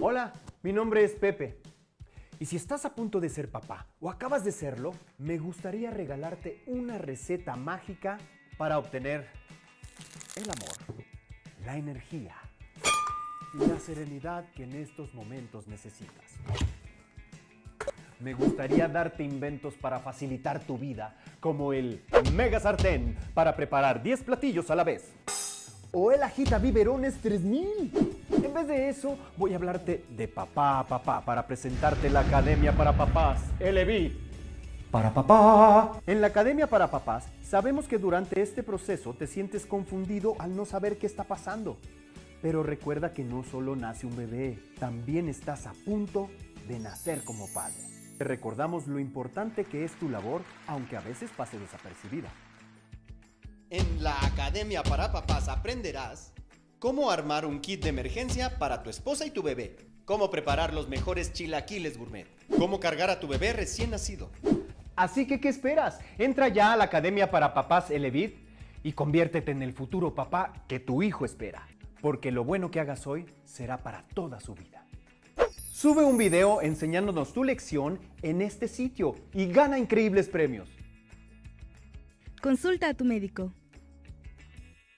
Hola, mi nombre es Pepe. Y si estás a punto de ser papá o acabas de serlo, me gustaría regalarte una receta mágica para obtener el amor, la energía y la serenidad que en estos momentos necesitas. Me gustaría darte inventos para facilitar tu vida, como el Mega Sartén para preparar 10 platillos a la vez. O el Agita Biberones 3000. En vez de eso, voy a hablarte de papá papá para presentarte la Academia para Papás, LB. Para papá. En la Academia para Papás, sabemos que durante este proceso te sientes confundido al no saber qué está pasando. Pero recuerda que no solo nace un bebé, también estás a punto de nacer como padre. Te recordamos lo importante que es tu labor, aunque a veces pase desapercibida. En la Academia para Papás aprenderás cómo armar un kit de emergencia para tu esposa y tu bebé, cómo preparar los mejores chilaquiles gourmet, cómo cargar a tu bebé recién nacido. Así que, ¿qué esperas? Entra ya a la Academia para Papás Elevit y conviértete en el futuro papá que tu hijo espera, porque lo bueno que hagas hoy será para toda su vida. Sube un video enseñándonos tu lección en este sitio y gana increíbles premios. Consulta a tu médico.